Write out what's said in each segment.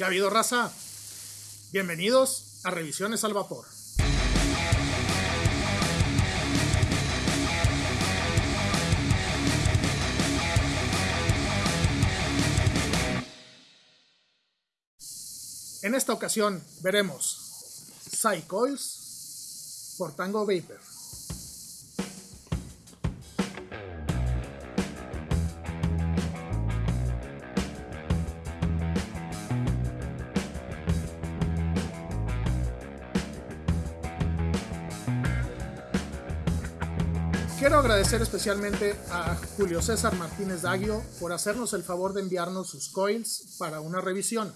¿Qué ha habido, raza? Bienvenidos a Revisiones al Vapor. En esta ocasión veremos Psycoils por Tango Vapor. Quiero agradecer especialmente a Julio César Martínez Daguio por hacernos el favor de enviarnos sus coils para una revisión.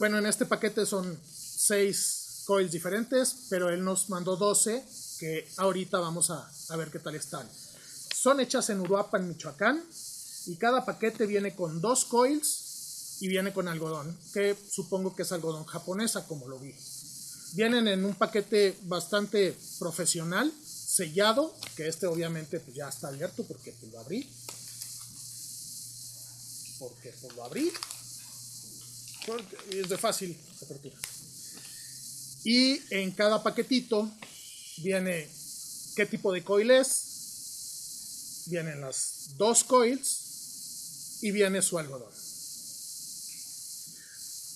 Bueno, en este paquete son 6 coils diferentes, pero él nos mandó 12 que ahorita vamos a, a ver qué tal están. Son hechas en Uruapan, Michoacán, y cada paquete viene con dos coils y viene con algodón, que supongo que es algodón japonesa, como lo vi. Vienen en un paquete bastante profesional, sellado, que este obviamente pues, ya está abierto porque pues, lo abrí. Porque pues, lo abrí. Porque es de fácil apertura. Y en cada paquetito viene qué tipo de coil es. Vienen las dos coils y viene su algodón.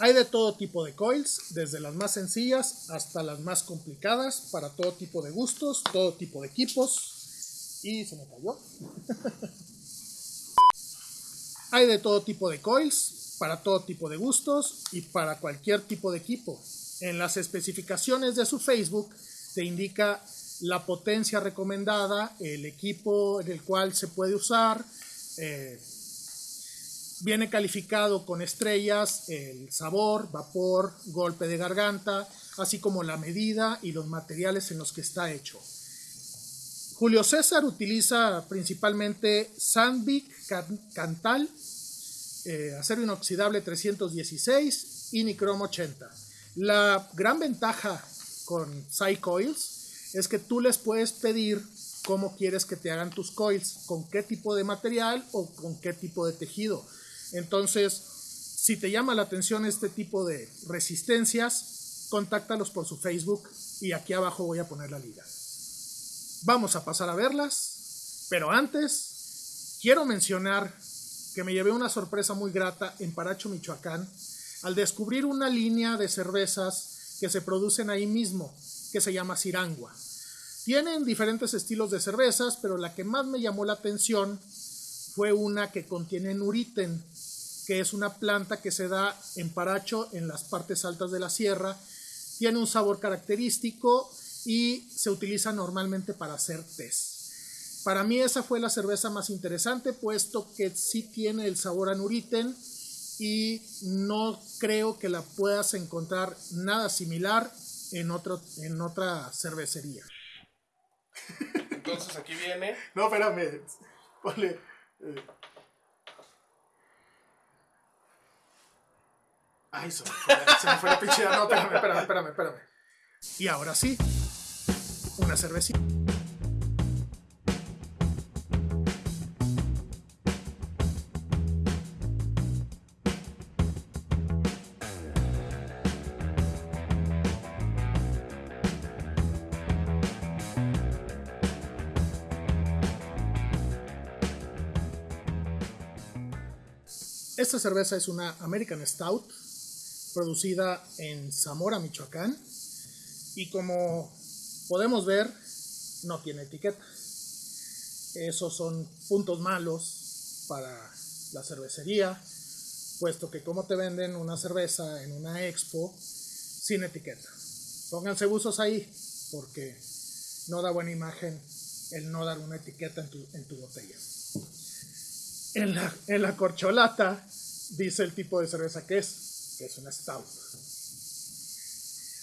Hay de todo tipo de coils, desde las más sencillas hasta las más complicadas, para todo tipo de gustos, todo tipo de equipos. Y se me cayó. Hay de todo tipo de coils, para todo tipo de gustos y para cualquier tipo de equipo. En las especificaciones de su Facebook te indica la potencia recomendada, el equipo en el cual se puede usar, eh, Viene calificado con estrellas el sabor, vapor, golpe de garganta, así como la medida y los materiales en los que está hecho. Julio César utiliza principalmente Sandvik Cantal, eh, acero inoxidable 316 y Nicrom 80. La gran ventaja con Coils es que tú les puedes pedir cómo quieres que te hagan tus coils, con qué tipo de material o con qué tipo de tejido. Entonces, si te llama la atención este tipo de resistencias, contáctalos por su Facebook y aquí abajo voy a poner la liga. Vamos a pasar a verlas, pero antes quiero mencionar que me llevé una sorpresa muy grata en Paracho, Michoacán, al descubrir una línea de cervezas que se producen ahí mismo, que se llama Cirangua. Tienen diferentes estilos de cervezas, pero la que más me llamó la atención fue una que contiene nuriten, que es una planta que se da en Paracho, en las partes altas de la sierra. Tiene un sabor característico y se utiliza normalmente para hacer test. Para mí esa fue la cerveza más interesante, puesto que sí tiene el sabor a nuriten y no creo que la puedas encontrar nada similar en, otro, en otra cervecería. Entonces aquí viene. No, espérame. Ponle. Eh, Ay, se me fue, se me fue la pinche. No, espérame, espérame, espérame, espérame. Y ahora sí, una cervecita. Esta cerveza es una American Stout producida en Zamora, Michoacán. Y como podemos ver, no tiene etiqueta. Esos son puntos malos para la cervecería, puesto que como te venden una cerveza en una expo sin etiqueta. Pónganse buzos ahí, porque no da buena imagen el no dar una etiqueta en tu, en tu botella. En la, en la corcholata dice el tipo de cerveza que es, que es una stout.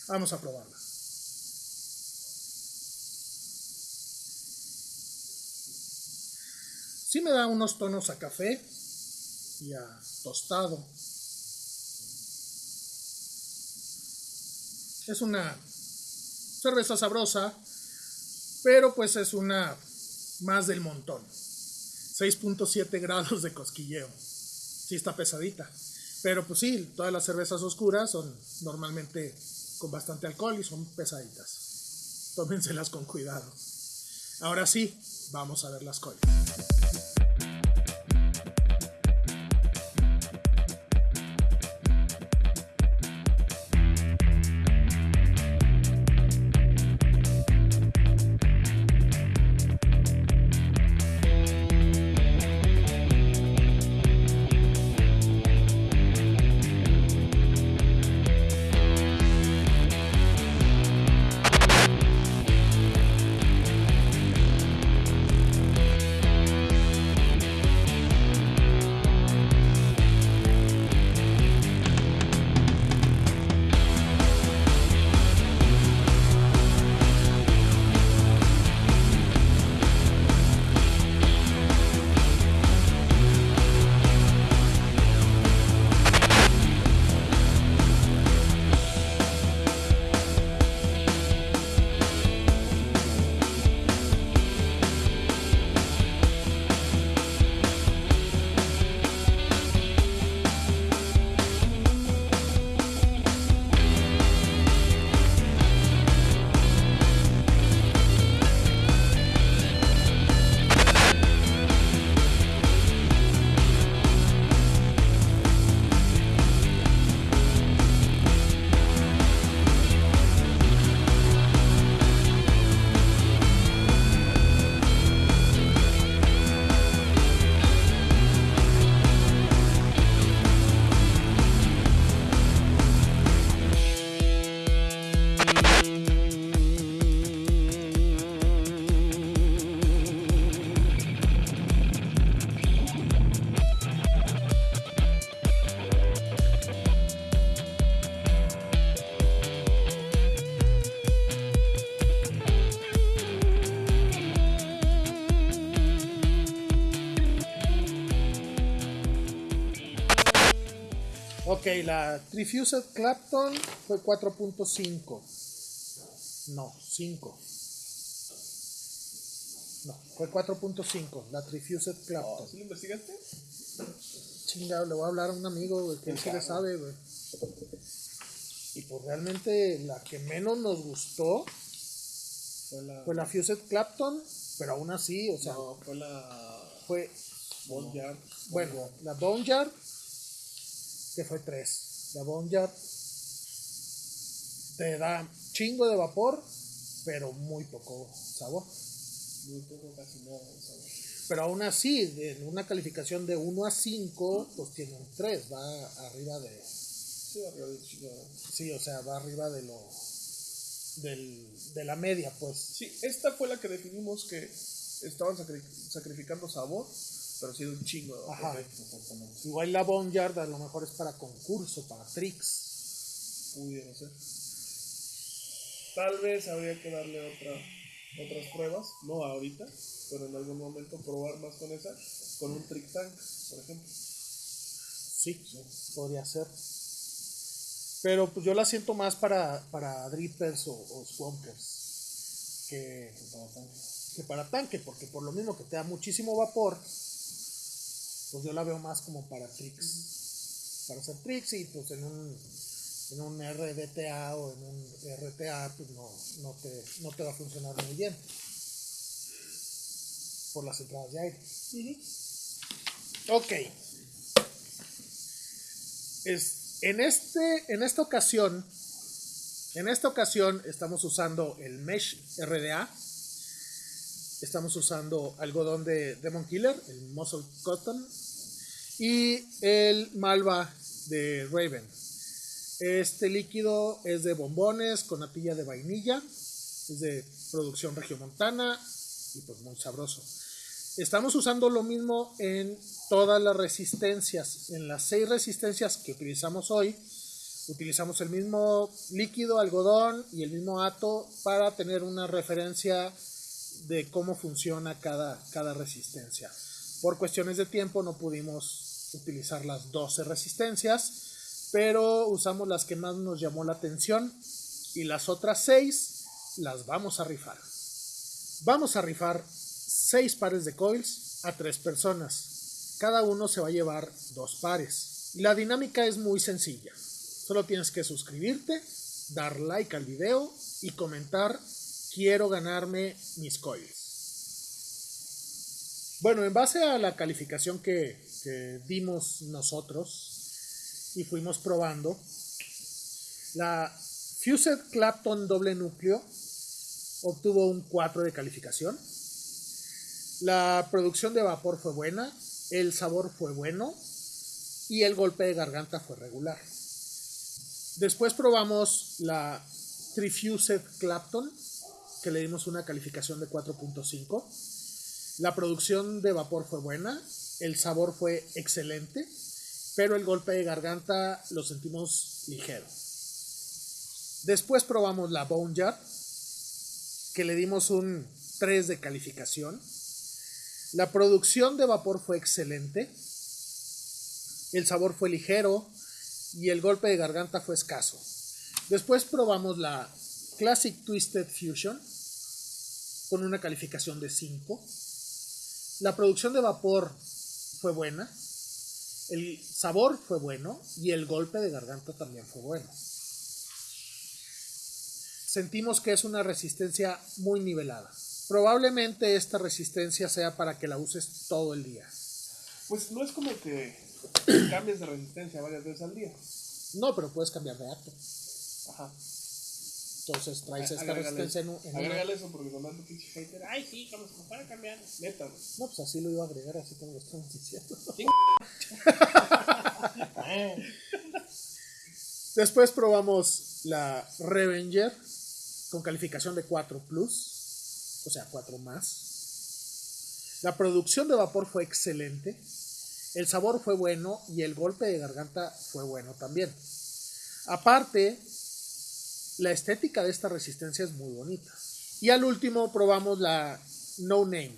Vamos a probarla. Sí me da unos tonos a café y a tostado. Es una cerveza sabrosa, pero pues es una más del montón. 6.7 grados de cosquilleo. Sí está pesadita. Pero pues sí, todas las cervezas oscuras son normalmente con bastante alcohol y son pesaditas. Tómenselas con cuidado. Ahora sí, vamos a ver las colas. Ok, la Trifused Clapton fue 4.5. No, 5. No, fue 4.5, la Trifused Clapton. ¿Sí lo investigaste? Chingado, le voy a hablar a un amigo, güey, que él sí le sabe, güey. Y pues realmente la que menos nos gustó Fue la. fue la Fused Clapton, pero aún así, o sea, no, fue la. fue, Boneyard. bueno, la Boneyard, que fue 3. La Boneyard te da chingo de vapor, pero muy poco sabor. Muy poco, casi nada. ¿sabes? Pero aún así, en una calificación de 1 a 5, pues tiene un 3, va arriba de... Sí, arriba de. Sí, o sea, va arriba de lo... Del, de la media, pues. Sí, esta fue la que definimos que estaban sacri- sacrificando sabor, pero sí de un chingo vapor. Ajá. Exactamente. Igual la Boneyard a lo mejor es para concurso, para tricks. Pudiera ser. Tal vez habría que darle otra, otras pruebas, no ahorita, pero en algún momento probar más con esa, con un trick tank, por ejemplo. Sí, podría ser. Pero pues yo la siento más para, para drippers o, o swampers que, que para tanque, porque por lo mismo que te da muchísimo vapor, pues yo la veo más como para tricks. Para hacer tricks y pues en un, en un RDTA o en un RTA pues no, no, te, no te va a funcionar muy bien. Por las entradas de aire. Ok. Es, en, este, en esta ocasión, en esta ocasión estamos usando el Mesh RDA. Estamos usando algodón de Demon Killer, el Muscle Cotton, y el Malva de Raven. Este líquido es de bombones con natilla de vainilla, es de producción regiomontana y pues muy sabroso. Estamos usando lo mismo en todas las resistencias. En las seis resistencias que utilizamos hoy, utilizamos el mismo líquido, algodón y el mismo ato para tener una referencia de cómo funciona cada, cada resistencia. Por cuestiones de tiempo no pudimos utilizar las 12 resistencias, pero usamos las que más nos llamó la atención y las otras 6 las vamos a rifar. Vamos a rifar 6 pares de coils a 3 personas. Cada uno se va a llevar dos pares. La dinámica es muy sencilla. Solo tienes que suscribirte, dar like al video y comentar quiero ganarme mis coils. Bueno, en base a la calificación que, dimos nosotros y fuimos probando, la Fused Clapton doble núcleo obtuvo un 4 de calificación. La producción de vapor fue buena, el sabor fue bueno y el golpe de garganta fue regular. Después probamos la Trifused Clapton, que le dimos una calificación de 4.5. La producción de vapor fue buena, el sabor fue excelente, pero el golpe de garganta lo sentimos ligero. Después probamos la Bone Jar, que le dimos un 3 de calificación. La producción de vapor fue excelente, el sabor fue ligero y el golpe de garganta fue escaso. Después probamos la Classic Twisted Fusion con una calificación de 5. La producción de vapor fue buena, el sabor fue bueno y el golpe de garganta también fue bueno. Sentimos que es una resistencia muy nivelada. Probablemente esta resistencia sea para que la uses todo el día. Pues no es como que cambies de resistencia varias veces al día. No, pero puedes cambiar de acto. Ajá. Entonces traes esta Agrégale- resistencia en, un- agrégale eso porque nomás tu pinche hater. Ay, sí, como se para cambiar. Neta, güey. No, pues así lo iba a agregar, así como lo estamos diciendo. Después probamos la Revenger con calificación de 4 plus, o sea, 4 más. La producción de vapor fue excelente, el sabor fue bueno y el golpe de garganta fue bueno también. Aparte, la estética de esta resistencia es muy bonita. Y al último probamos la No Name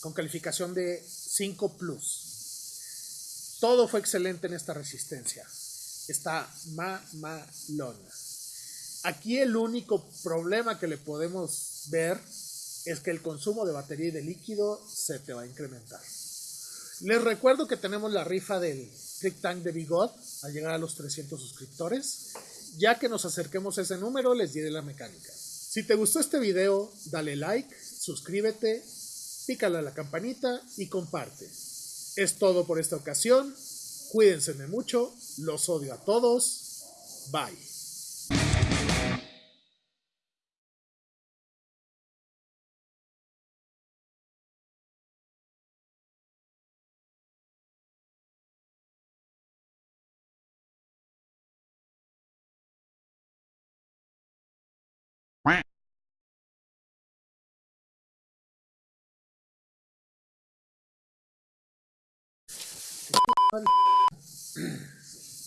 con calificación de 5 plus. Todo fue excelente en esta resistencia. Está mamalona. Aquí el único problema que le podemos ver es que el consumo de batería y de líquido se te va a incrementar. Les recuerdo que tenemos la rifa del Trick Tank de Bigot al llegar a los 300 suscriptores. Ya que nos acerquemos a ese número, les diré la mecánica. Si te gustó este video, dale like, suscríbete, pícale a la campanita y comparte. Es todo por esta ocasión. Cuídense de mucho. Los odio a todos. Bye.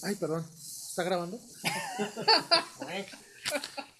Ay, perdón. ¿Está grabando?